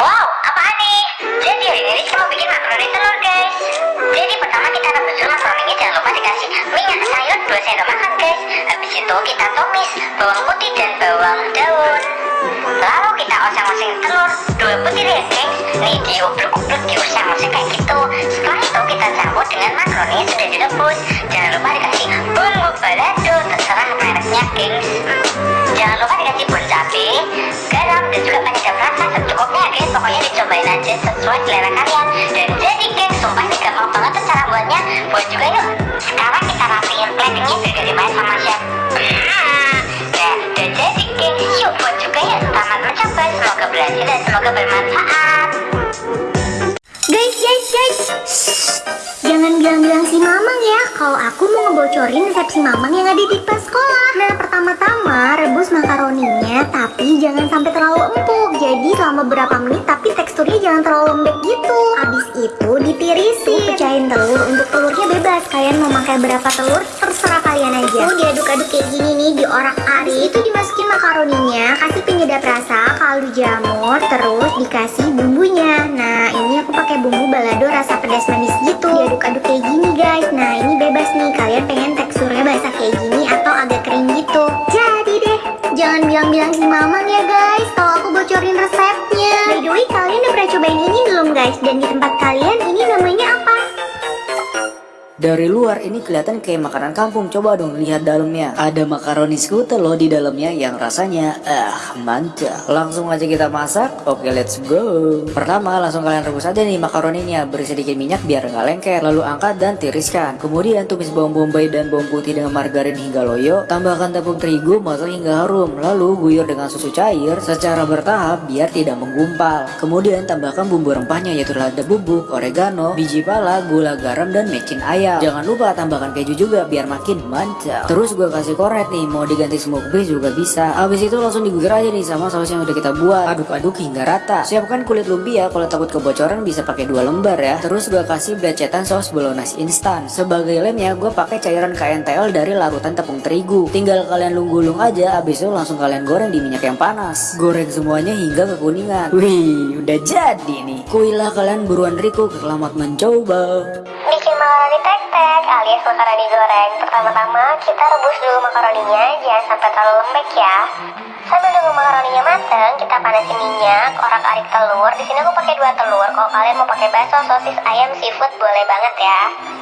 Wow, apaan nih? Jadi hari ini kita mau bikin makaroni telur guys. Jadi pertama kita rebus dulu makaroninya Jangan lupa dikasih minyak sayur 2 sendok makan guys. Habis itu kita tumis bawang putih dan bawang daun. Lalu kita oseng-oseng telur dua butir ya guys. Nih diublek-ublek diusang-usang kayak gitu. Setelah itu kita campur dengan makaroni yang sudah direbus. Jangan lupa dan semoga bermanfaat Guys, guys, guys. Jangan bilang-bilang si Mamang ya kalau aku mau ngebocorin resep si Mamang yang ada di pas sekolah. Nah, pertama-tama rebus makaroninya tapi jangan sampai terlalu empuk. Jadi selama beberapa menit tapi teksturnya jangan terlalu lembek gitu. Habis itu ditirisin. Pecahin telur. Untuk telurnya bebas. Kalian mau pakai berapa telur terserah kalian aja. Tuh diaduk-aduk kayak gini nih diorak-arik. Itu dimasukin makaroninya, kasih penyedap rasa, kaldu jamur, terus dikasih bumbunya. Nah, ini aku pakai bumbu balado rasa pedas manis gitu. Diaduk-aduk kayak gini guys. Nah, ini bebas nih. Kalian pengen teksturnya basah kayak gini atau agak kering gitu. Jadi deh, jangan bilang-bilang si Mamang ya guys. Kalau aku bocorin Dari luar ini kelihatan kayak makanan kampung. Coba dong lihat dalamnya. Ada makaroni skuter loh di dalamnya yang rasanya ah mantap. Langsung aja kita masak. Oke, let's go. Pertama langsung kalian rebus aja nih makaroninya. Beri sedikit minyak biar nggak lengket. Lalu angkat dan tiriskan. Kemudian tumis bawang bombay dan bawang putih dengan margarin hingga loyo. Tambahkan tepung terigu masak hingga harum. Lalu guyur dengan susu cair secara bertahap biar tidak menggumpal. Kemudian tambahkan bumbu rempahnya yaitu lada bubuk, oregano, biji pala, gula garam dan mecin ayam. Jangan lupa tambahkan keju juga biar makin mantap. Terus gue kasih korek nih, mau diganti smoke base juga bisa. Habis itu langsung diguyur aja nih sama saus yang udah kita buat. Aduk-aduk hingga rata. Siapkan kulit lumpia, kalau takut kebocoran bisa pakai dua lembar ya. Terus gue kasih belacetan saus bolognese instan. Sebagai lemnya gue pakai cairan KNTL dari larutan tepung terigu. Tinggal kalian lung-gulung aja, habis itu langsung kalian goreng di minyak yang panas. Goreng semuanya hingga kekuningan. Wih, udah jadi nih. Kuilah kalian buruan Riku, selamat mencoba. Tek-tek alias makaroni goreng Pertama-tama kita rebus dulu makaroninya Jangan sampai terlalu lembek ya Sambil nunggu makaroninya mateng, kita panasin minyak, orak-arik telur. Di sini aku pakai dua telur. Kalau kalian mau pakai bakso, sosis, ayam, seafood boleh banget ya.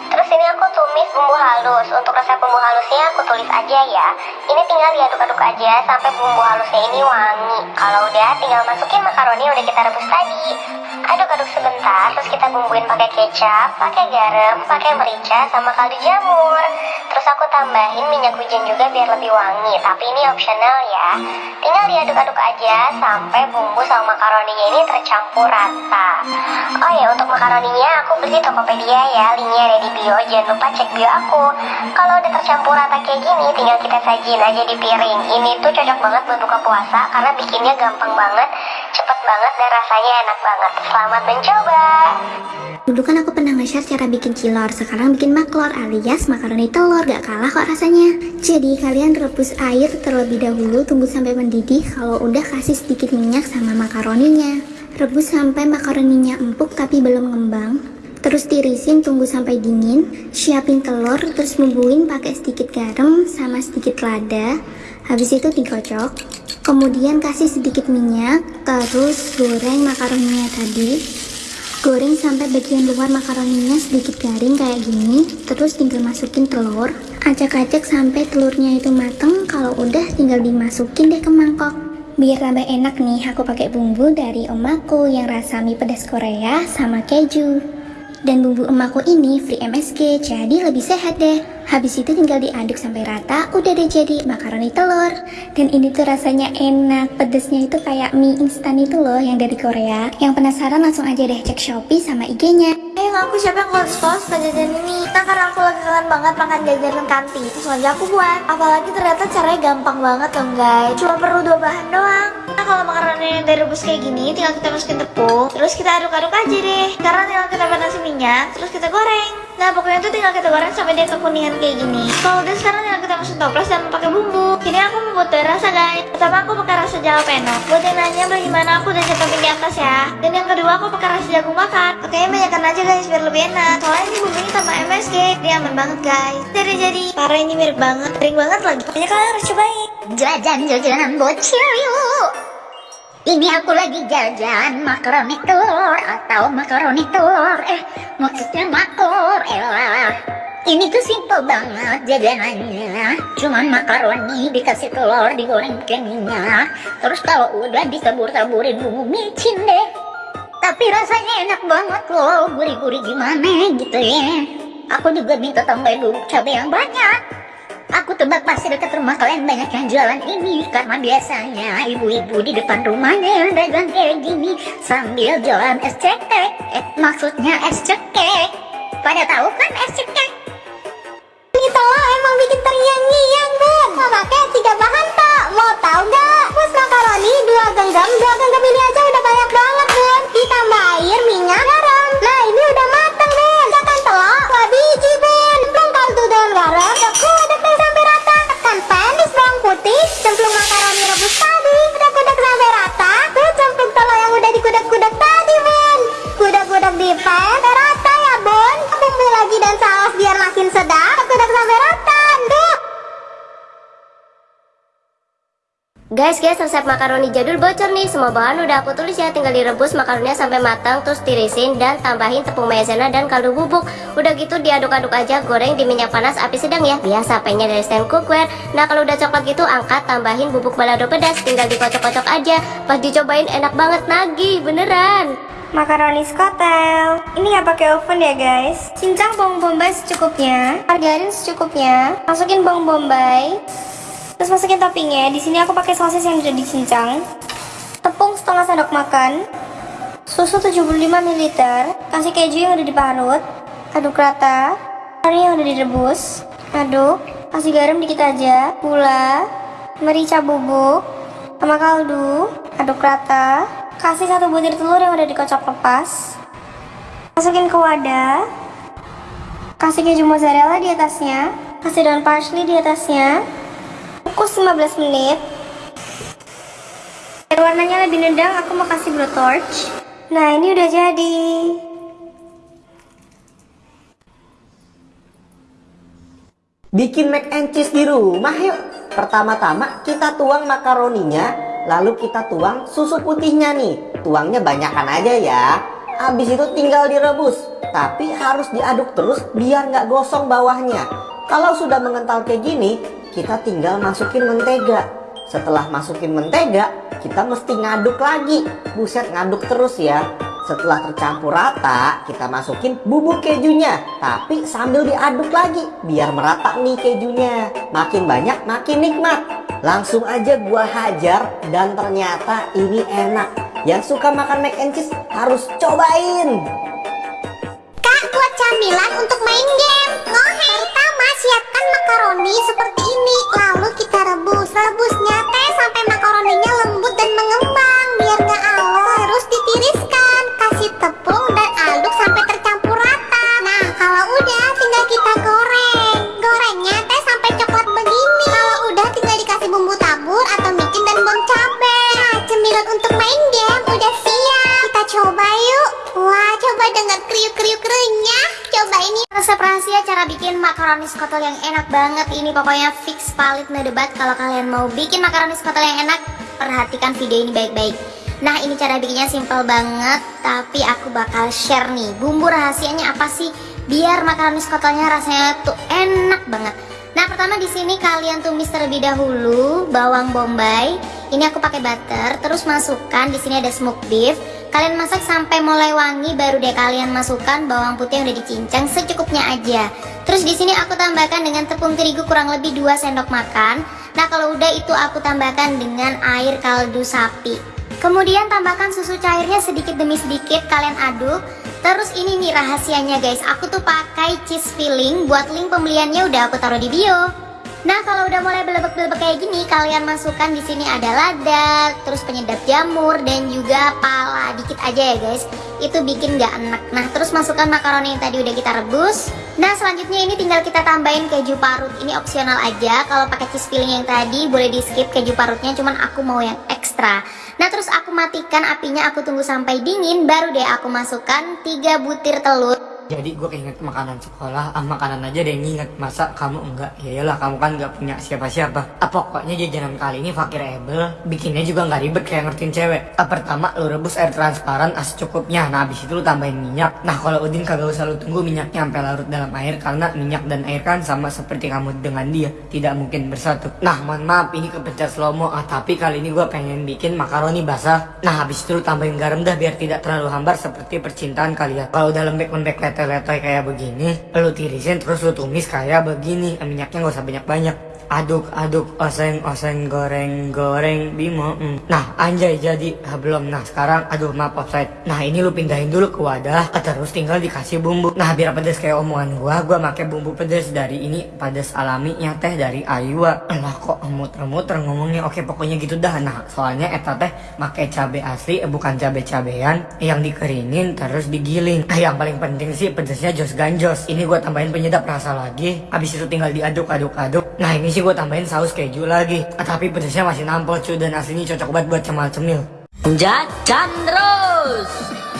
Terus ini aku tumis bumbu halus. Untuk resep bumbu halusnya aku tulis aja ya. Ini tinggal diaduk-aduk aja sampai bumbu halusnya ini wangi. Udah, tinggal masukin makaroni yang udah kita rebus tadi. Aduk-aduk sebentar, terus kita bumbuin pakai kecap, pakai garam, pakai merica, sama kaldu jamur. Terus aku tambahin minyak wijen juga biar lebih wangi, tapi ini optional ya. Tinggal diaduk-aduk aja sampai bumbu sama makaroninya ini tercampur rata. Oh ya, untuk makaroninya aku beli di Tokopedia ya, linknya ada di bio. Jangan lupa cek bio aku. Kalau udah tercampur rata kayak gini, tinggal kita sajin aja di piring. Ini tuh cocok banget buat buka puasa karena bikinnya gampang banget, cepet banget dan rasanya enak banget. Selamat mencoba. Dulu kan aku pernah nge-share cara bikin cilor, sekarang bikin maklor alias makaroni telur, gak kalah kok rasanya. Jadi kalian rebus air terlebih dahulu, tunggu sampai mendidih, kalau udah kasih sedikit minyak sama makaroninya. Rebus sampai makaroninya empuk tapi belum ngembang. Terus tirisin, tunggu sampai dingin, siapin telur, terus bumbuin pakai sedikit garam sama sedikit lada. Habis itu digocok. Kemudian kasih sedikit minyak, terus goreng makaroninya tadi. Goreng sampai bagian luar makaroninya sedikit garing kayak gini, terus tinggal masukin telur. Acak-acak sampai telurnya itu mateng, kalau udah tinggal dimasukin deh ke mangkok. Biar tambah enak nih, aku pakai bumbu dari omaku yang rasa mie pedas Korea sama keju. Dan bumbu emakku ini free MSG, jadi lebih sehat deh. Habis itu tinggal diaduk sampai rata, udah deh jadi makaroni telur. Dan ini tuh rasanya enak, pedesnya itu kayak mie instan itu loh yang dari Korea. Yang penasaran langsung aja deh cek Shopee sama IG-nya. Ayo aku siapa yang suka jajan ini Nah karena aku lagi kangen banget makan jajanan kantin Terus aja aku buat. Apalagi ternyata caranya gampang banget loh guys. Cuma perlu dua bahan doang. Nah kalau makaroni udah rebus kayak gini Tinggal kita masukin tepung. Terus kita aduk-aduk aja deh. Sekarang tinggal kita panasin minyak Terus kita goreng Nah pokoknya tuh tinggal kita goreng sampai dia kekuningan kayak gini Kalau udah sekarang tinggal kita masukin toples dan pakai bumbu Ini aku membuat rasa guys Pertama aku pakai rasa jalapeno. Buat yang nanya beli mana aku udah cantumin di atas ya. Dan yang kedua aku pakai rasa jagung bakar. Oke, banyakkan aja guys biar lebih enak. Soalnya ini bumbunya tambah MSG. Dia aman banget guys. Jadi jadi parah ini mirip banget. Kering banget lagi. Pokoknya kalian harus cobain. Jajan-jajanan bocil yuk Ini aku lagi jajan makaroni telur Atau makaroni telur Eh maksudnya makor Elah Ini tuh simple banget jajanannya. Cuman makaroni dikasih telur digoreng pakai Terus kalau udah ditabur-taburin bumbu micin deh. Tapi rasanya enak banget loh Gurih-gurih gimana gitu ya. Aku juga minta tambahin bubuk cabai yang banyak Aku tebak pasti dekat rumah kalian. Banyak yang jualan ini. Karena biasanya ibu-ibu di depan rumahnya yang dagang kayak gini. Sambil jualan es cekek. Eh maksudnya es cekek. Pada tahu kan es cekek? Ini telur emang bikin terngiang-ngiang, Bun. Memaknya tiga Sampai rata ya, Bun. Bumbu lagi dan saus biar makin sedap. Kudek sampai rata, Duh. Guys, guys, resep makaroni jadul bocor nih. Semua bahan udah aku tulis ya, tinggal direbus makaroninya sampai matang, terus tirisin dan tambahin tepung maizena dan kaldu bubuk. Udah gitu diaduk-aduk aja, goreng di minyak panas api sedang ya. Biasa pengen dari stand cookware. Nah, kalau udah coklat gitu, angkat, tambahin bubuk balado pedas, tinggal dikocok-kocok aja. Pas dicobain enak banget nagih, beneran. Makaroni skotel. Ini nggak pakai oven ya guys. Cincang bawang bombay secukupnya. Margarin secukupnya. Masukin bawang bombay. Terus masukin toppingnya. Di sini aku pakai sosis yang udah dicincang. Tepung setengah sendok makan. Susu 75 ml. Kasih keju yang udah diparut. Aduk rata. Kari yang udah direbus. Aduk. Kasih garam dikit aja. Gula. Merica bubuk. Sama kaldu. Aduk rata. Kasih satu butir telur yang udah dikocok lepas. Masukin ke wadah. Kasih keju mozzarella di atasnya. Kasih daun parsley di atasnya. Kukus 15 menit. Biar warnanya lebih nendang, aku mau kasih blowtorch. Nah, ini udah jadi. Bikin mac and cheese di rumah yuk. Pertama-tama kita tuang makaroninya, lalu kita tuang susu putihnya nih. Tuangnya banyakkan aja ya. Habis itu tinggal direbus. Tapi harus diaduk terus biar nggak gosong bawahnya. Kalau sudah mengental kayak gini, kita tinggal masukin mentega. Setelah masukin mentega, kita mesti ngaduk lagi. Buset ngaduk terus ya. Setelah tercampur rata, kita masukin bubuk kejunya. Tapi sambil diaduk lagi, biar merata nih kejunya. Makin banyak, makin nikmat. Langsung aja gua hajar, dan ternyata ini enak. Yang suka makan mac and cheese harus cobain. Kak, buat camilan untuk main game. Ngohe. Pertama, siapkan makaroni seperti ini. Lalu kita rebus. Rebusnya teh sampai makaroninya lembut dan mengembang. Biar nggak alo. Terus ditiriskan. Skotel yang enak banget ini pokoknya fix valid no debat kalau kalian mau bikin makaroni skotel yang enak perhatikan video ini baik-baik Nah ini cara bikinnya simple banget tapi aku bakal share nih bumbu rahasianya apa sih biar makaroni skotelnya rasanya tuh enak banget Nah pertama di sini kalian tumis terlebih dahulu bawang bombay. Ini aku pakai butter. Terus masukkan di sini ada smoked beef. Kalian masak sampai mulai wangi baru deh kalian masukkan bawang putih yang udah dicincang secukupnya aja. Terus di sini aku tambahkan dengan tepung terigu kurang lebih 2 sendok makan. Nah kalau udah itu aku tambahkan dengan air kaldu sapi. Kemudian tambahkan susu cairnya sedikit demi sedikit kalian aduk. Terus ini nih rahasianya guys, aku tuh pakai cheese filling. Buat link pembeliannya udah aku taruh di bio. Nah kalau udah mulai belebek-belebek kayak gini, kalian masukkan di sini ada lada, terus penyedap jamur dan juga pala dikit aja ya guys. Itu bikin gak enak. Nah terus masukkan makaroni yang tadi udah kita rebus. Nah selanjutnya ini tinggal kita tambahin keju parut. Ini opsional aja. Kalau pakai cheese filling yang tadi boleh di skip keju parutnya Cuman aku mau yang ekstra. Nah terus aku matikan apinya Aku tunggu sampai dingin Baru deh aku masukkan 3 butir telur Jadi gue keinget makanan sekolah, ah makanan aja deh yang inget Masa kamu enggak? Ya iyalah kamu kan nggak punya siapa-siapa. Ah, Pokoknya jajanan kali ini fakir able Bikinnya juga nggak ribet kayak ngertiin cewek. Ah, Pertama lu rebus air transparan as cukupnya Nah habis itu lu tambahin minyak. Nah kalau Udin kagak usah lu tunggu minyaknya sampai larut dalam air Karena minyak dan air kan sama seperti kamu dengan dia Tidak mungkin bersatu. Nah mohon maaf ini kepencet slow mo ah, Tapi kali ini gue pengen bikin makaroni basah. Nah habis itu lu tambahin garam dah biar tidak terlalu hambar seperti percintaan kalian. Kalau udah lembek-lembek letoy-letoy kayak begini Lu tirisin terus lu tumis kayak begini Minyaknya gak usah banyak-banyak Aduk, aduk, oseng, oseng, goreng, goreng, bimo mm. Nah anjay jadi ah, belum. Nah sekarang aduh maaf offside. Nah ini lu pindahin dulu ke wadah ah, Terus tinggal dikasih bumbu. Nah biar pedes kayak omongan gua Gua pakai bumbu pedes dari ini Pedes alami yang teh dari Ayua. Lah kok muter-muter ngomongnya? Oke pokoknya gitu dah. Nah soalnya eta teh pakai cabe asli eh, Bukan cabe-cabean Yang dikeringin terus digiling Nah yang paling penting sih pedesnya jos ganjos. Ini gua tambahin penyedap rasa lagi. Habis itu tinggal diaduk-aduk-aduk Nah ini sih gue tambahin saus keju lagi ah, Tapi pedesnya masih nampol cuy Dan aslinya cocok banget buat cemal-cemil Jajan terus.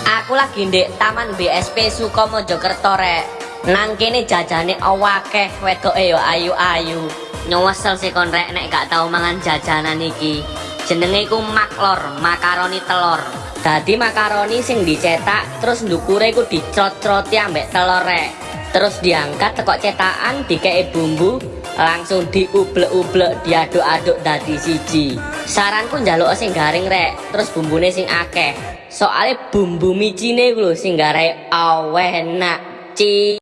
Aku lagi di Taman BSP Sukomo Jokerto rek. Nang kene jajane awakeh wedoke yo ayu-ayu. Nyowesel sih kon rek nek gak tau mangan jajanan iki. Jenenge iku maklor, makaroni telur. Dadi makaroni sing dicetak terus ndukure iku dicrot-croti ambek telur rek. Terus diangkat tekok cetakan dikei bumbu langsung diublek-ublek diaduk-aduk dadi siji. Saranku njaluk sing garing rek, terus bumbune sing akeh. Soale bumbu micine ku lho sing garai aweh enak. Ci